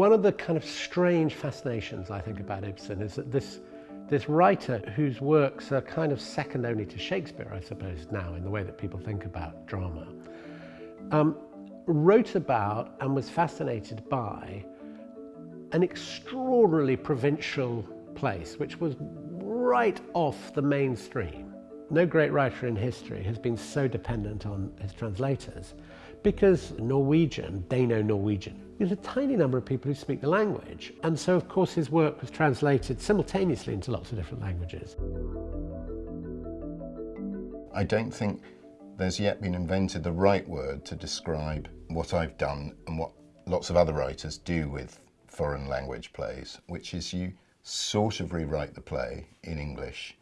one of the kind of strange fascinations I think about Ibsen is that this, this writer whose works are kind of second only to Shakespeare, I suppose, now in the way that people think about drama, um, wrote about and was fascinated by an extraordinarily provincial place, which was right off the mainstream. No great writer in history has been so dependent on his translators because Norwegian, Dano-Norwegian, there's a tiny number of people who speak the language. And so, of course, his work was translated simultaneously into lots of different languages. I don't think there's yet been invented the right word to describe what I've done and what lots of other writers do with foreign language plays, which is you sort of rewrite the play in English.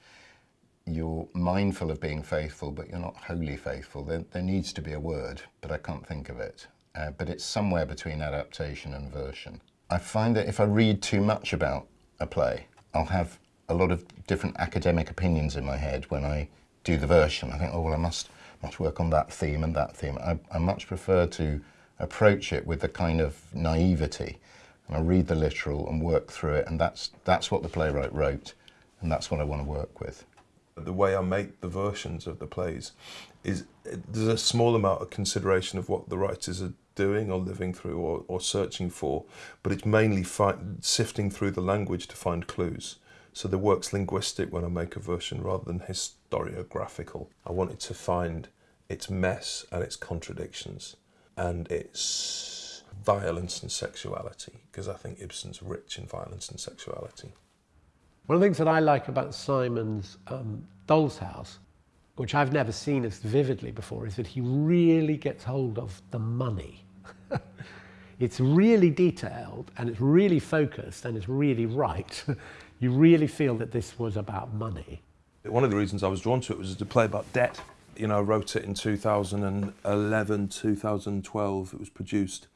You're mindful of being faithful, but you're not wholly faithful. There, there needs to be a word, but I can't think of it. Uh, but it's somewhere between adaptation and version. I find that if I read too much about a play, I'll have a lot of different academic opinions in my head when I do the version. I think, oh, well, I must, must work on that theme and that theme. I, I much prefer to approach it with a kind of naivety and I read the literal and work through it and that's, that's what the playwright wrote and that's what I want to work with. The way I make the versions of the plays is there's a small amount of consideration of what the writers are doing or living through or, or searching for, but it's mainly sifting through the language to find clues. So the work's linguistic when I make a version rather than historiographical. I wanted to find its mess and its contradictions and its violence and sexuality, because I think Ibsen's rich in violence and sexuality. One of the things that I like about Simon's um, Doll's House, which I've never seen as vividly before, is that he really gets hold of the money. it's really detailed and it's really focused and it's really right. you really feel that this was about money. One of the reasons I was drawn to it was to play about debt. You know, I wrote it in 2011, 2012, it was produced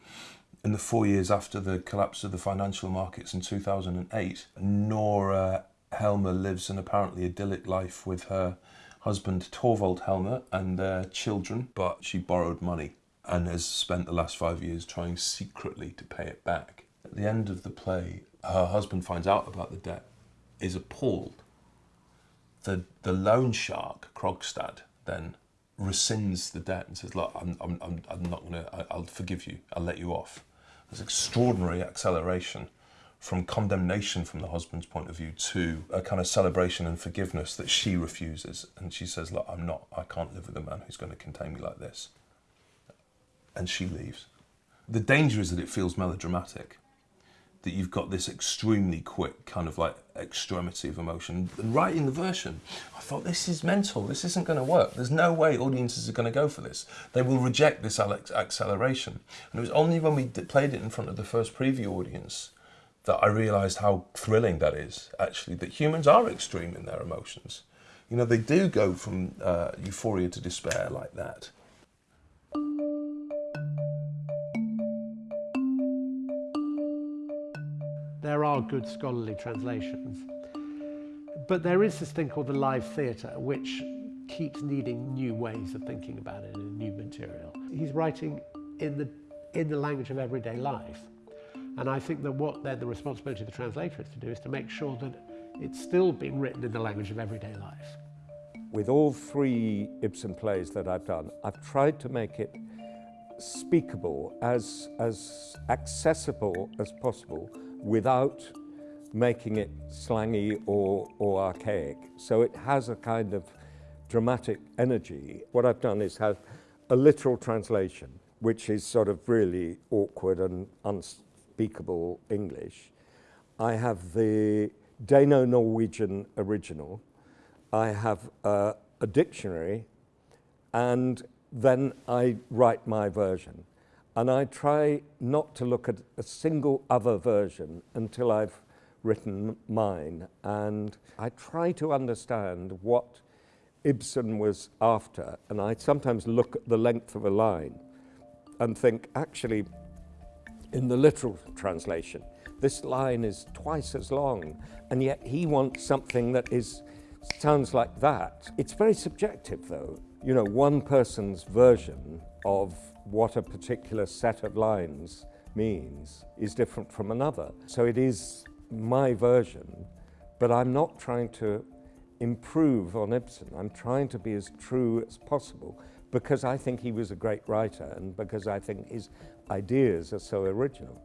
in the four years after the collapse of the financial markets in 2008, Nora Helmer lives an apparently idyllic life with her husband Torvald Helmer and their children, but she borrowed money and has spent the last five years trying secretly to pay it back. At the end of the play, her husband finds out about the debt, is appalled. The, the loan shark, Krogstad, then rescinds the debt and says, look, I'm, I'm, I'm not going to, I'll forgive you, I'll let you off. There's extraordinary acceleration from condemnation from the husband's point of view to a kind of celebration and forgiveness that she refuses. And she says, look, I'm not, I can't live with a man who's going to contain me like this. And she leaves. The danger is that it feels melodramatic that you've got this extremely quick kind of like extremity of emotion. And writing the version, I thought this is mental, this isn't going to work. There's no way audiences are going to go for this. They will reject this acceleration. And it was only when we played it in front of the first preview audience that I realised how thrilling that is, actually, that humans are extreme in their emotions. You know, they do go from uh, euphoria to despair like that. Are good scholarly translations. But there is this thing called the live theatre, which keeps needing new ways of thinking about it and new material. He's writing in the, in the language of everyday life. And I think that what then the responsibility of the translator is to do is to make sure that it's still being written in the language of everyday life. With all three Ibsen plays that I've done, I've tried to make it speakable, as, as accessible as possible, without making it slangy or, or archaic. So it has a kind of dramatic energy. What I've done is have a literal translation, which is sort of really awkward and unspeakable English. I have the Dano-Norwegian original. I have uh, a dictionary, and then I write my version. And I try not to look at a single other version until I've written mine. And I try to understand what Ibsen was after. And I sometimes look at the length of a line and think, actually, in the literal translation, this line is twice as long, and yet he wants something that is sounds like that. It's very subjective, though. You know, one person's version of what a particular set of lines means is different from another. So it is my version, but I'm not trying to improve on Ibsen. I'm trying to be as true as possible because I think he was a great writer and because I think his ideas are so original.